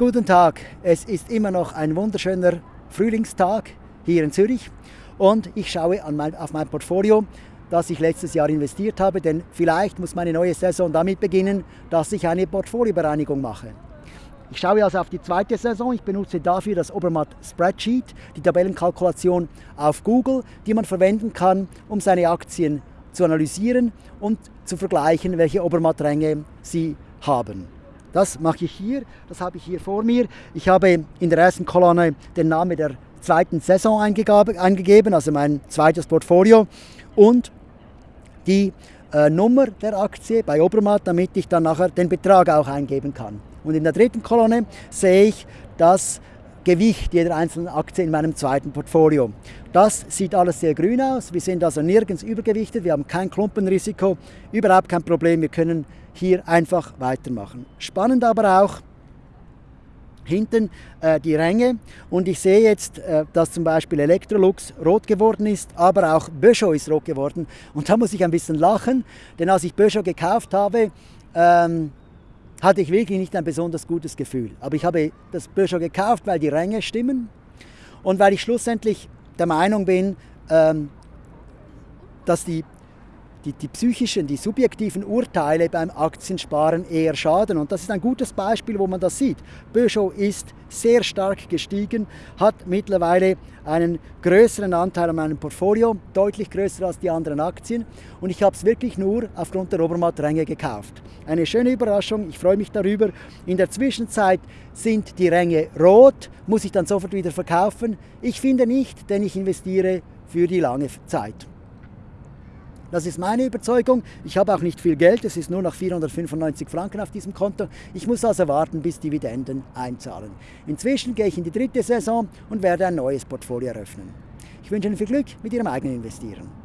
Guten Tag, es ist immer noch ein wunderschöner Frühlingstag hier in Zürich und ich schaue mein, auf mein Portfolio, das ich letztes Jahr investiert habe, denn vielleicht muss meine neue Saison damit beginnen, dass ich eine Portfoliobereinigung mache. Ich schaue also auf die zweite Saison. Ich benutze dafür das Obermatt Spreadsheet, die Tabellenkalkulation auf Google, die man verwenden kann, um seine Aktien zu analysieren und zu vergleichen, welche Obermatt-Ränge sie haben. Das mache ich hier, das habe ich hier vor mir. Ich habe in der ersten Kolonne den Namen der zweiten Saison eingegeben, also mein zweites Portfolio und die äh, Nummer der Aktie bei Obermatt, damit ich dann nachher den Betrag auch eingeben kann. Und in der dritten Kolonne sehe ich das Gewicht jeder einzelnen Aktie in meinem zweiten Portfolio. Das sieht alles sehr grün aus. Wir sind also nirgends übergewichtet. Wir haben kein Klumpenrisiko, überhaupt kein Problem. Wir können hier einfach weitermachen. Spannend aber auch, hinten äh, die Ränge und ich sehe jetzt, äh, dass zum Beispiel Electrolux rot geworden ist, aber auch Peugeot ist rot geworden und da muss ich ein bisschen lachen, denn als ich Peugeot gekauft habe, ähm, hatte ich wirklich nicht ein besonders gutes Gefühl. Aber ich habe das Peugeot gekauft, weil die Ränge stimmen und weil ich schlussendlich der Meinung bin, ähm, dass die die, die psychischen, die subjektiven Urteile beim Aktiensparen eher schaden. Und das ist ein gutes Beispiel, wo man das sieht. Peugeot ist sehr stark gestiegen, hat mittlerweile einen größeren Anteil an meinem Portfolio, deutlich größer als die anderen Aktien. Und ich habe es wirklich nur aufgrund der Obermatt-Ränge gekauft. Eine schöne Überraschung, ich freue mich darüber. In der Zwischenzeit sind die Ränge rot, muss ich dann sofort wieder verkaufen. Ich finde nicht, denn ich investiere für die lange Zeit. Das ist meine Überzeugung. Ich habe auch nicht viel Geld, es ist nur noch 495 Franken auf diesem Konto. Ich muss also warten, bis Dividenden einzahlen. Inzwischen gehe ich in die dritte Saison und werde ein neues Portfolio eröffnen. Ich wünsche Ihnen viel Glück mit Ihrem eigenen Investieren.